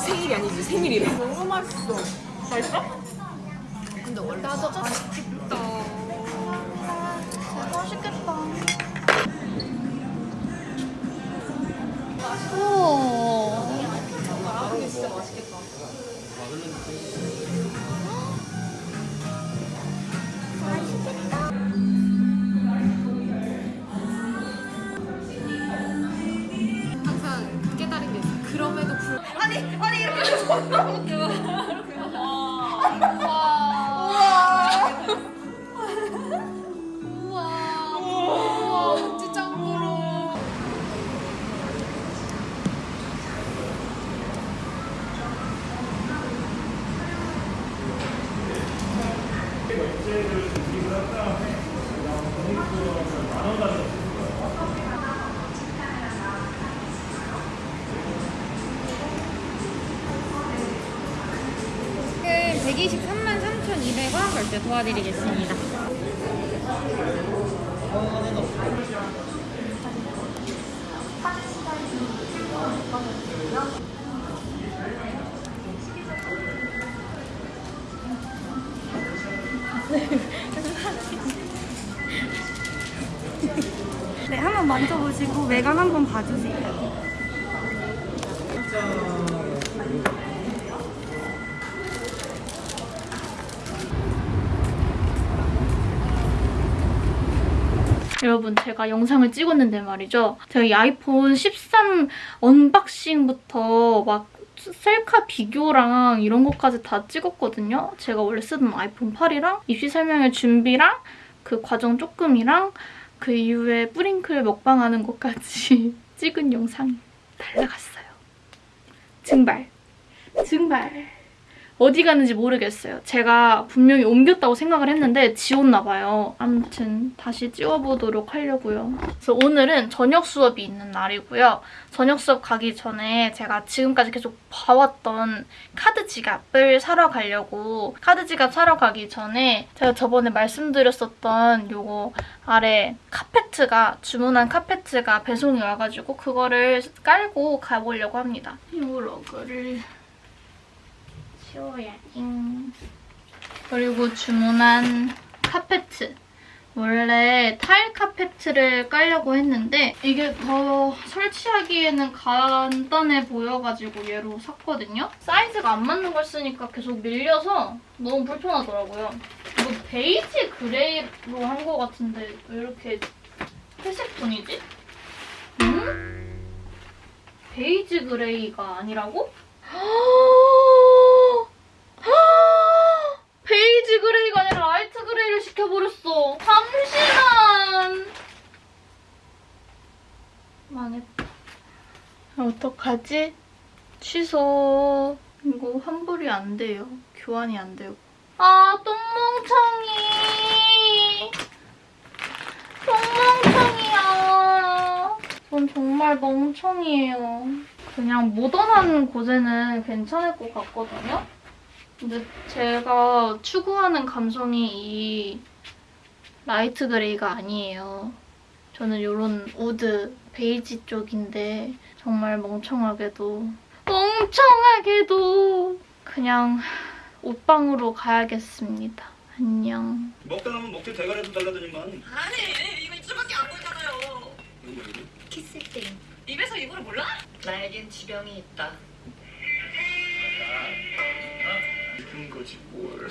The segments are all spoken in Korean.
생일. 아, 생일이 아니지. 생일이래. 너무 맛있어. 맛있어? 근데 원래 나도. 맛있겠다. 3,200원 결제 도와드리겠습니다. 네, 한번 만져보시고 외관 한번 봐주세요. 제가 영상을 찍었는데 말이죠. 제가 이 아이폰 13 언박싱부터 막 셀카 비교랑 이런 것까지 다 찍었거든요. 제가 원래 쓰던 아이폰 8이랑 입시 설명회 준비랑 그 과정 조금이랑 그 이후에 뿌링클 먹방하는 것까지 찍은 영상이 날라갔어요. 증발. 증발. 어디 갔는지 모르겠어요. 제가 분명히 옮겼다고 생각을 했는데 지웠나 봐요. 아무튼 다시 찍어보도록 하려고요. 그래서 오늘은 저녁 수업이 있는 날이고요. 저녁 수업 가기 전에 제가 지금까지 계속 봐왔던 카드 지갑을 사러 가려고 카드 지갑 사러 가기 전에 제가 저번에 말씀드렸었던 요거 아래 카페트가 주문한 카페트가 배송이 와가지고 그거를 깔고 가보려고 합니다. 이 러그를 치워야지. 그리고 주문한 카페트. 원래 타일 카페트를 깔려고 했는데 이게 더 설치하기에는 간단해 보여가지고 얘로 샀거든요. 사이즈가 안 맞는 걸 쓰니까 계속 밀려서 너무 불편하더라고요. 이거 베이지 그레이로 한 것 같은데 왜 이렇게 회색 톤이지? 음? 베이지 그레이가 아니라고? 그레이가 아니라 라이트 그레이를 시켜버렸어. 잠시만. 망했다. 어떡하지? 취소. 이거 환불이 안 돼요. 교환이 안 돼요. 아, 똥멍청이. 똥멍청이야. 전 정말 멍청이에요. 그냥 모던한 곳에는 괜찮을 것 같거든요? 근데 제가 추구하는 감성이 이 라이트 그레이가 아니에요. 저는 이런 우드, 베이지 쪽인데 정말 멍청하게도 멍청하게도 그냥 옷방으로 가야겠습니다. 안녕. 먹다 남은 먹태 대가리도 달라더니만 아니 이거 입술밖에 안 보이잖아요? 키스 게임 입에서 입으로 몰라? 나에겐 지병이 있다 그런 거지 뭘음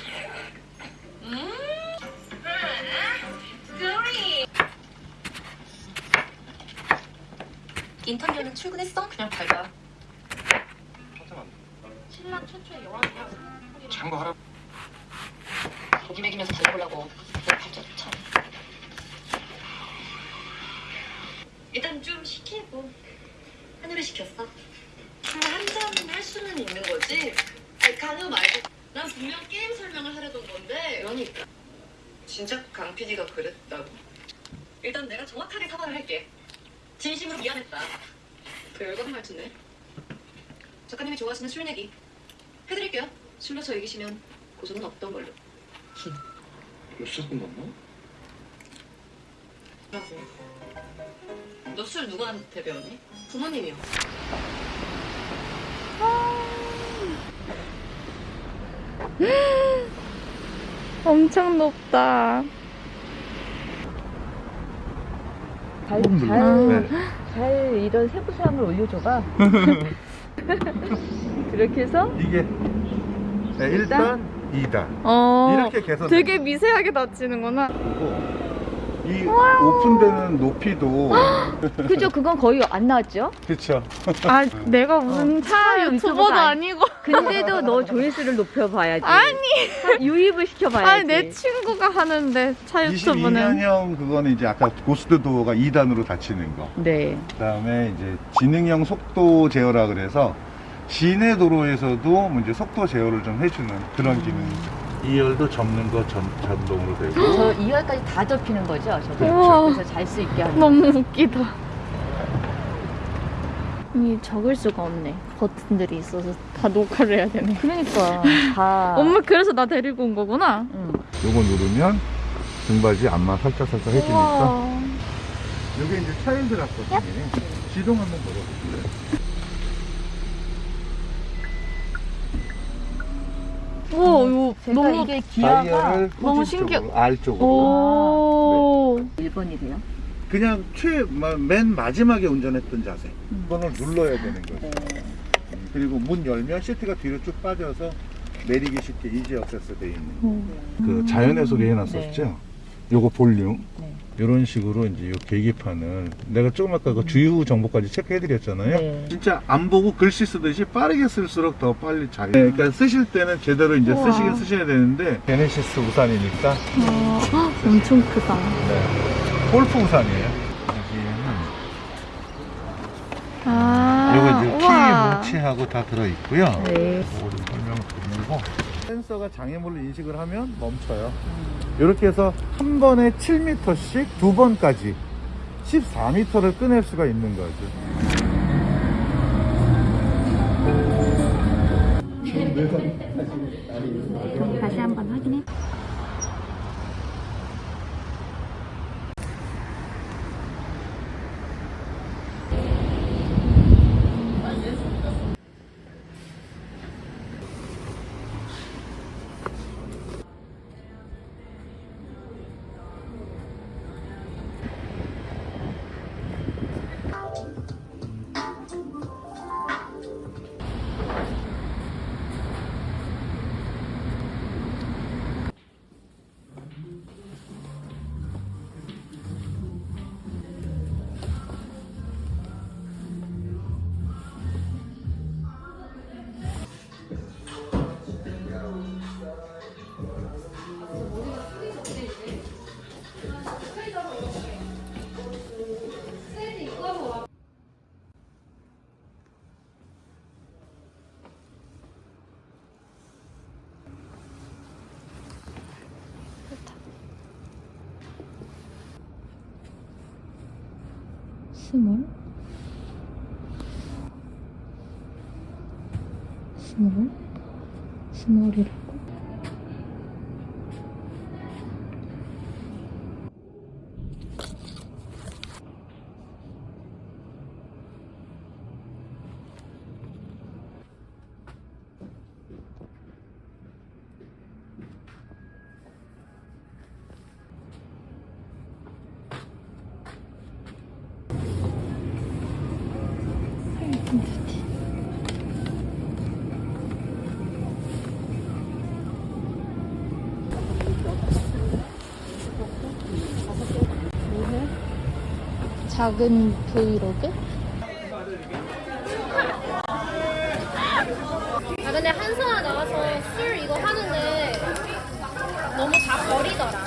인턴료는 출근했어? 그냥 밟아 신랑 최초의 영화야 참고하라 고기 먹이면서 달려보려고 참. 일단 좀 시키고 하늘을 시켰어. 한잔 할 수는 있는 거지. 아니, 강요 말고 난 분명 게임 설명을 하려던 건데. 그러니까. 진짜 강 PD가 그랬다고? 일단 내가 정확하게 사과를 할게. 진심으로 미안했다. 별거는 말투네. 작가님이 좋아하시는 술 얘기 해드릴게요. 술로 저 이기시면 고소는 없던 걸로. 몇살 끝났나? 너 술 누구한테 배웠니? 부모님이요. 엄청 높다. 잘, 잘. 네. 잘 이런 세부사항을 올려줘봐. 그렇게 해서 이게 네, 1단, 2단 어. 이렇게 개선 되게 미세하게 다치는구나. 이 오픈되는 높이도 그죠? 그건 거의 안 나왔죠? 그렇죠 아, 내가 무슨 차차 유튜버도 아니고. 근데도 너 조회수를 높여봐야지. 아니. 유입을 시켜봐야지. 아니, 내 친구가 하는데 차 유튜브는. 22년형 그거는 이제 아까 고스트 도어가 2단으로 닫히는 거 네. 그다음에 이제 지능형 속도 제어라 그래서 시내 도로에서도 뭐 이제 속도 제어를 좀 해주는 그런 기능 2열도 접는 거 전, 자동으로 되고 저 2열까지 다 접히는 거죠? 저거. 우와. 그래서 잘 수 있게 하는. 너무 웃기다. 이 적을 수가 없네. 버튼들이 있어서 다 녹화를 해야 되네. 그러니까 다. 엄마 그래서 나 데리고 온 거구나. 응. 요거 누르면 등받이 안마 살짝살짝 해주니까 우와. 요게 이제 차일드 락거든요 시동 한번 걸어보실래요? 우와, 이거 제가 너무. 이게 기아가 다이얼을 너무 신기해. 쪽으로, R 쪽으로 오. 1번이래요. 그냥 최, 마- 맨 마지막에 운전했던 자세. 그거를 눌러야 되는 거죠. 음, 그리고 문 열면 시트가 뒤로 쭉 빠져서 내리기 쉽게 easy access 돼 있는. 음. 그 자연의 소리 해놨었죠? 요거 볼륨. 네. 이런 식으로 이제 요 계기판을 내가 조금 아까 그 주유 정보까지 체크해 드렸잖아요. 네. 진짜 안 보고 글씨 쓰듯이 빠르게 쓸수록 더 빨리 잘. 네, 그러니까 쓰실 때는 제대로 이제 우와. 쓰시긴 쓰셔야 되는데 제네시스 우산이니까 어, 헉, 엄청 크다. 네. 골프 우산이에요. 여기에는 아. 요거 이제 우와. 키 뭉치하고 다 들어있고요. 네. 요거 좀 설명 드리고 센서가 장애물을 인식을 하면 멈춰요. 이렇게 해서 한 번에 7m씩 두 번까지 14m를 꺼낼 수가 있는 거죠. 다시 한번 확인해. 스몰 스몰 스몰이라고 작은 브이로그? 아 근데 한성아 나와서 술 이거 하는데 너무 다 버리더라.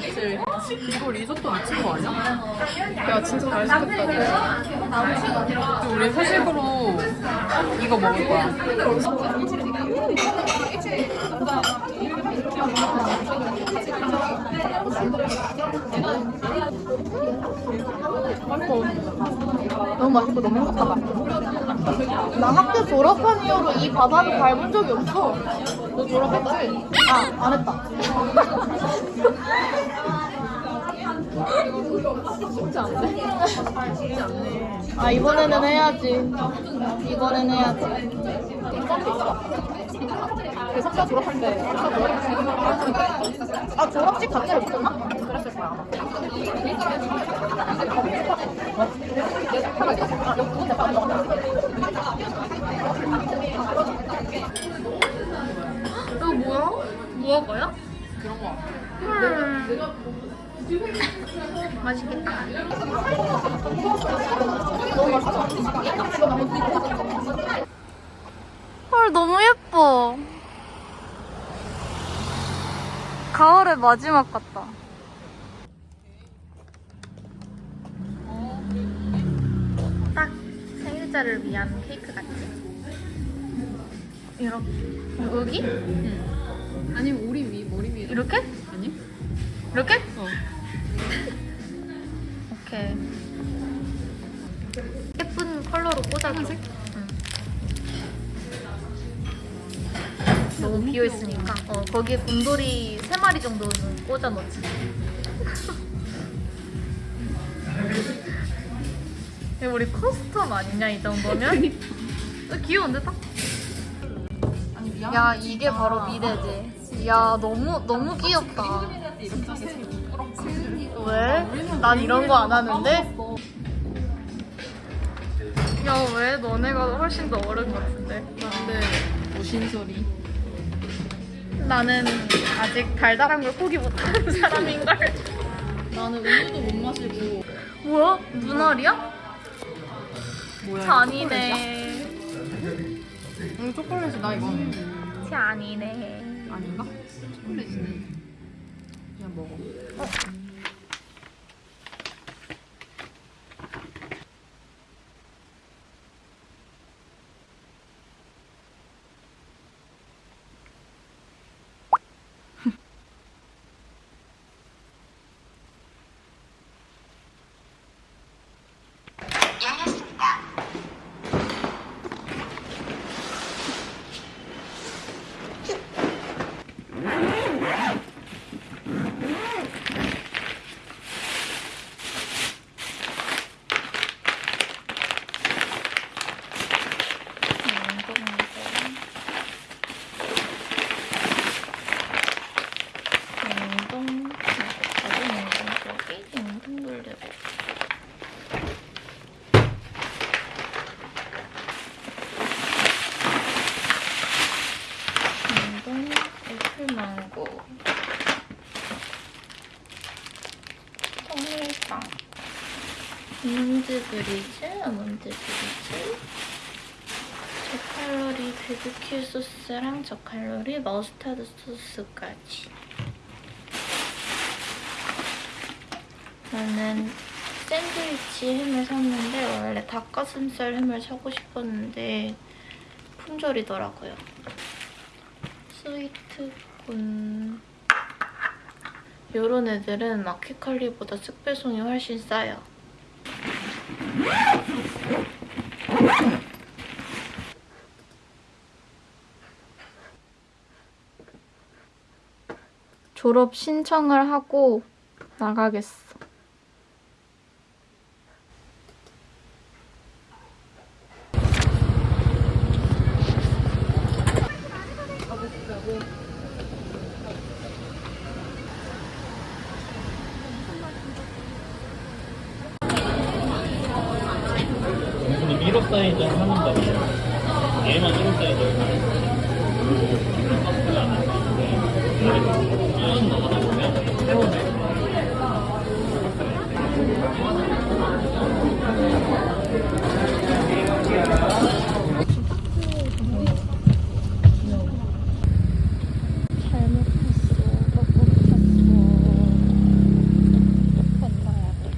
이거 리조또 미친 거 아니야? 야 진짜 잘 시켰다. 우리 회식으로 이거 먹을 거야. 너무 맛있고 너무 행복하다. 나 학교 졸업한 이후로 이 바닥을 밟은 적이 없어. 너 졸업했지? 아, 안 했다. 쉽지 않네. 아, 이번에는 해야지. 이번에는 해야지. 그 석사 졸업할 때. 아, 졸업식 자체를 못했나? 그랬을 거야. 아마. 이거 뭐야? 무화과야? 그런 거 같아. 맛있겠다. 헐, 너무 예뻐. 가을의 마지막 같다. 딱 생일자를 위한 케이크 같지? 이렇게. 여기? 아니면 우리 위 머리 위 이렇게? 아니? 이렇게? 어. 오케이. 예쁜 컬러로 꽂아줘. 응. 너무 비어 있으니까 어 거기에 곰돌이 세 마리 정도는 꽂아 넣지. 이거 우리 custom 아니냐 이 정도면? 어, 귀여운데 딱? 야 이게 바로 미래지. 야 너무 너무 귀엽다. 왜? 난 이런 거 안 하는데? 야 왜 너네가 훨씬 더 어른 같은데? 근데 무슨 소리? 나는 아직 달달한 걸 포기 못하는 사람인 걸. 나는 우유도 못 마시고 뭐야? 눈알이야? 뭐야? 잔이네. 이거 초콜릿이다 이거는 잔이네. 아닌가? 초콜릿이네. 그냥 먹어. 냉동, 자주 냉동 속에 냉동 돌리고. 냉동 애플망고. 통밀빵. 아몬드 브리즈, 아몬드 브리즈. 저칼로리 바비큐 소스랑 저칼로리 머스타드 소스까지. 저는 샌드위치 햄을 샀는데 원래 닭가슴살 햄을 사고 싶었는데 품절이더라고요. 스위트콘 요런 애들은 마켓컬리보다 쓱배송이 훨씬 싸요. 졸업 신청을 하고 나가겠어. 근데 미러 사이즈 하는 거 얘만 1호 사이즈 잘못했어. 뻑뻑했어. 혼나야 돼.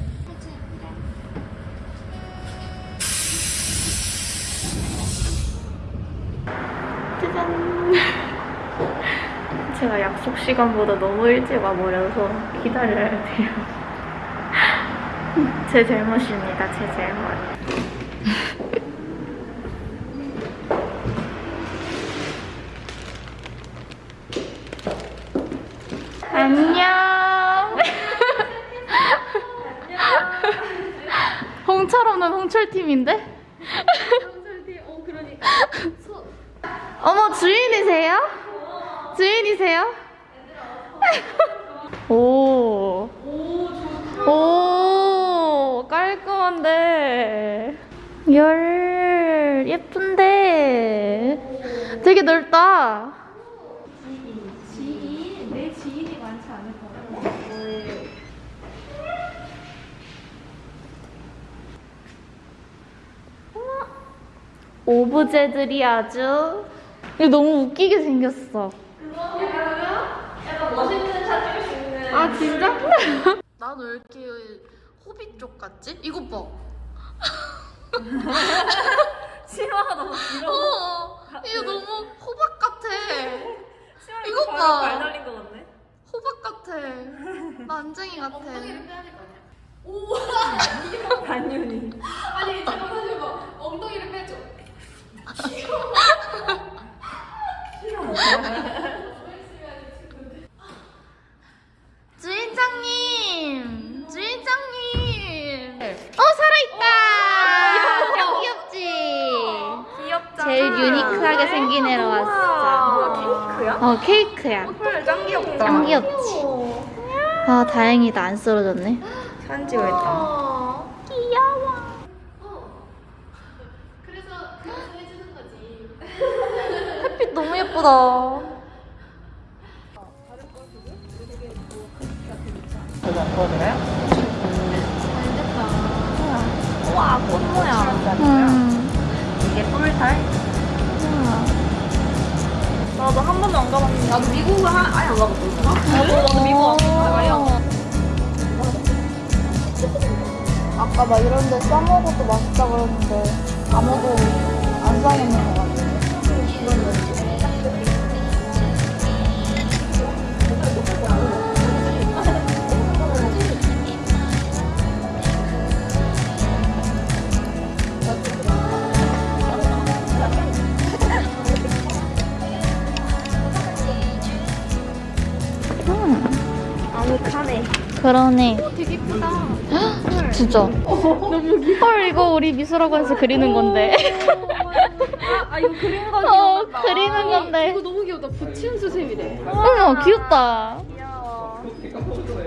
짜잔. 제가 약속 시간보다 너무 일찍 와버려서 기다려야 돼요. 제 잘못입니다. 제 잘못. 안녕. 홍철 오는 홍철팀인데? 홍철팀, 어, 그러니까. 어머, 주인이세요? 주인이세요? 오. 오, 깔끔한데. 열, 예쁜데. 되게 넓다. 오브제들이 아주 너무 웃기게 생겼어. 아 진짜? 나는 왜 이렇게 호비 쪽 같지? 이것 봐. 치마가 너무 길어. 어, 이거 너무 호박 같아. 이것 봐. 발 달린 거 같네. 호박 같아. 난쟁이 같아. 엉덩이를 빼야 될거 아니야? 오, 단윤이. 아니 잠깐 사실 막 엉덩이를 빼줘. 싫어. 싫어. 주인장님! 주인장님! 어, 살아있다! 귀엽지? 귀엽다. 제일 유니크하게 생긴 애로 왔어. 케이크야? 어, 케이크야. 헐, 짱 귀엽다. 짱 귀엽지? 아, 다행이다. 안 쓰러졌네. 사진 찍어야겠다. 귀 여워. 햇빛 너무 예쁘다. 우와, 꽃 모양. 음. 이게 꿀탈? 나도 한 번도 안 가봤는데. 나도 미국을 한, 아예 안 가봤거든. 나도, 나도 미국 안 가봤어. 안. 아까 막 이런 데 싸먹어도 맛있다 그러는데 아무도 안 싸먹는 것 같아. 그러네. 되게 예쁘다. 진짜. 너무 귀여워. 헐, 이거 우리 미술학원에서 그리는 건데. 아, 이거 그린 거 어, 그리는 건데. 이거 너무 귀엽다. 부치는 수세미래. 어머, 귀엽다. 귀여워.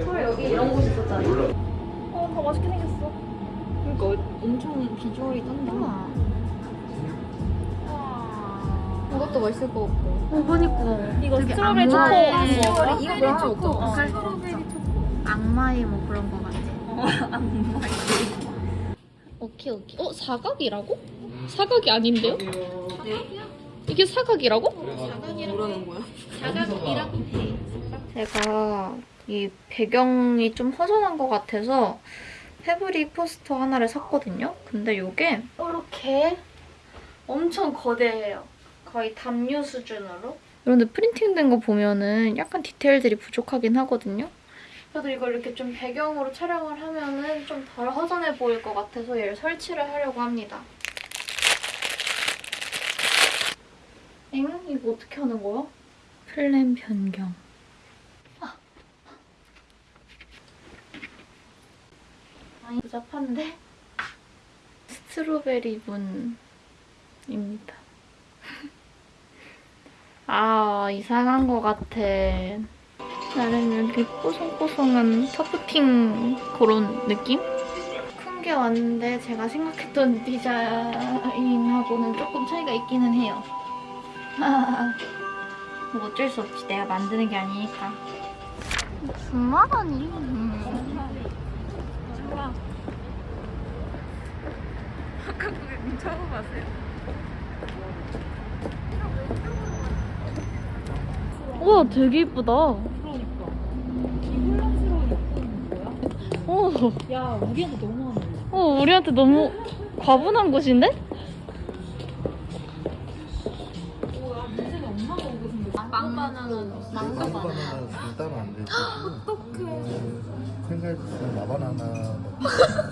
헐, 여기 이런 곳 있었잖아. 어, 더 맛있게 생겼어. 그러니까 엄청 비주얼이 딴다. 이것도 맛있을 것 같고. 어, 그니까. 이거 strawberry 초코. 악마의- strawberry 이거 strawberry 초코. 어. 악마의 뭐 그런 거 같아. 악마의. 오케이, 오케이. 어, 사각이라고? 사각이 아닌데요? 이게 사각이라고? 뭐라는 거야? 제가 이 배경이 좀 허전한 것 같아서 fabric 포스터 하나를 샀거든요. 근데 이게 이렇게 엄청 거대해요. 거의 담요 수준으로. 그런데 프린팅된 거 보면은 약간 디테일들이 부족하긴 하거든요. 그래도 이걸 이렇게 좀 배경으로 촬영을 하면은 좀 덜 허전해 보일 것 같아서 얘를 설치를 하려고 합니다. 엥? 이거 어떻게 하는 거야? 플랜 변경. 많이 복잡한데? 스트로베리 문입니다. 아, 이상한 것 같아. 나는 이렇게 뽀송뽀송한 터프팅 그런 느낌? 큰 게 왔는데 제가 생각했던 디자인하고는 조금 차이가 있기는 해요. 뭐 어쩔 수 없지. 내가 만드는 게 아니니까. 9만 원이? 처음 봤어요. 우와 되게 이쁘다. 어, 야, 우리한테 너무 하네. 어 우리한테 너무 과분한 곳인데? 망고 바나나는 망고 바나나. 바나나는 따로 안 되지. 어떡해. 생각했을 때 마바나나.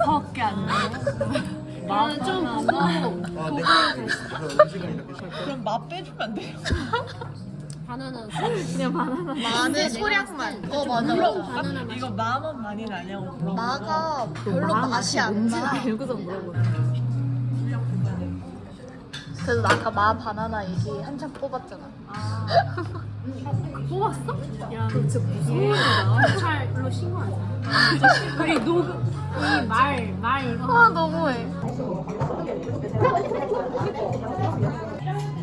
밖에 안 돼. 나는 좀 무거워. 아, 내가 음식을 이렇게 시작. 그럼 맛 빼주면 안 돼요? 바나나. 마늘 소량만. 어, 맞아. 바나나 맛. 이거 마만 많이 나냐고 물어봐. 마가 별로 맛이 안 나. 알고서 물어보네. 그래서 나 아까 마 바나나 얘기 한참 뽑았잖아. 뽑았어? 야, 너 진짜 무서워. 찰로 신고하자. 우리 녹음, 우리 말, 말 이거. 아 너무해.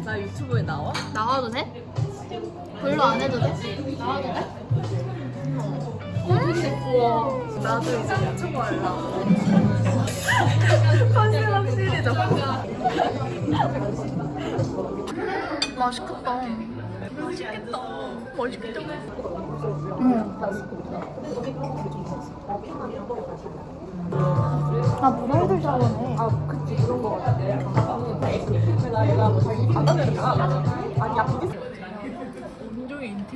나 유튜브에 나와? 나와도 돼? 별로 안 해도 돼? 나와도 돼? 나도 이제 유튜브 하려고. 컨셉 시리즈. 맛있겠다. 맛있겠다. 맛있겠다. 응. 아 문어이들 좋아하네. 아 그치 그런 거 같아. 온종일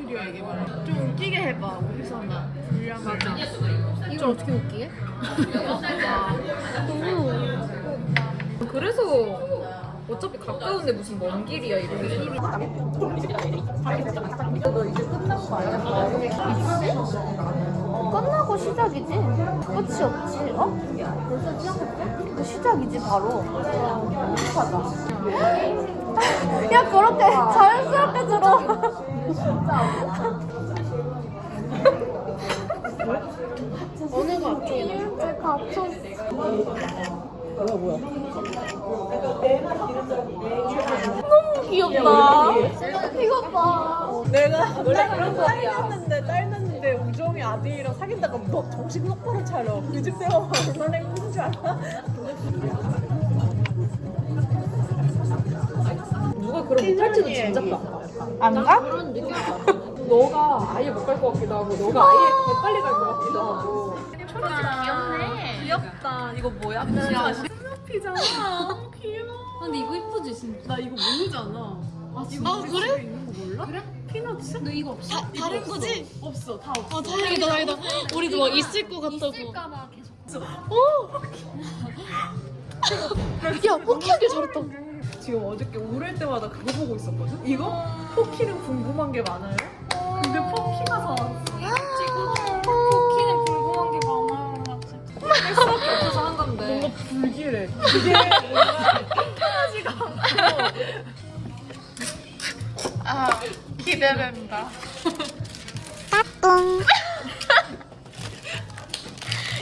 인테리어 얘기 말해. 좀 웃기게 해봐. 우리서나. 불량 맞아. 이걸 어떻게 웃기게? 그래서 어차피 가까운데 무슨 먼 길이야 이거. 끝나고 시작이지? 끝이 없지, 어? 벌써 시작했대? 그 시작이지, 바로. 행복하다. 야, 그렇게 자연스럽게 들어. 어느 갓이야? 왜 갇혔어? 너무 귀엽다. 이거 봐. 내가 원래 그런 거 딸났는데 딸났는데 우정이 아들이랑 사귄다가 너 정신 똑바로 차려 그집 대화가 얼마나 힘든 줄 알아? 누가 그런 진짜 봐. 안 가? 너가 아예 못 갈 것 같기도 하고 너가 아예 더 빨리 갈 것 같기도 하고. 귀엽네. 귀엽다 이거 뭐야? 진짜 피잖아 귀여워 근데 이거 이쁘지 진짜. 나 이거 모르잖아 아 진짜? 아 그래? 있는 거 몰라? 그래? 피너츠? 너 이거 없어? 다, 다른 거지? 없어 다 없어 아, 다행이다, 다행이다. 우리도 막 있을 것 같다고. 있을까봐 계속. 야, 포기하길 잘했다. 지금 어저께 오를 때마다 그거 보고 있었거든? 이거? 포키는 궁금한 게 많아요? 근데 포키가 사왔어 포키는 궁금한 게 많아요. 그래서 한 건데. 뭔가 불길해 이게 편하지가 않고 아, 기대된다.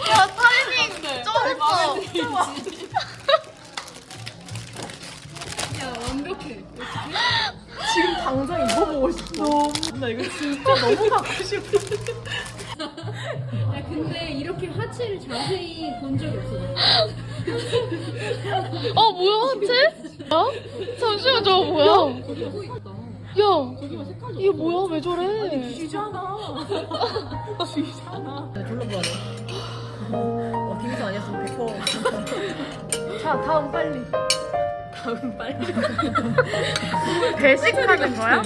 야, 타이밍 쩔었어. 당장 이거 보고 싶어 나 이거 진짜 너무 갖고 싶어 근데 이렇게 하체를 자세히 본 적이 없어. 어, 뭐야, 하체? 어? 잠시만, 저거 뭐야? 야, 이게 뭐야? 왜 저래? 쥐잖아 쥐잖아 둘러봐라. 어 딩스 아니었으면 100% 자, 다음 빨리. 다음 빨리 배식하는 거야?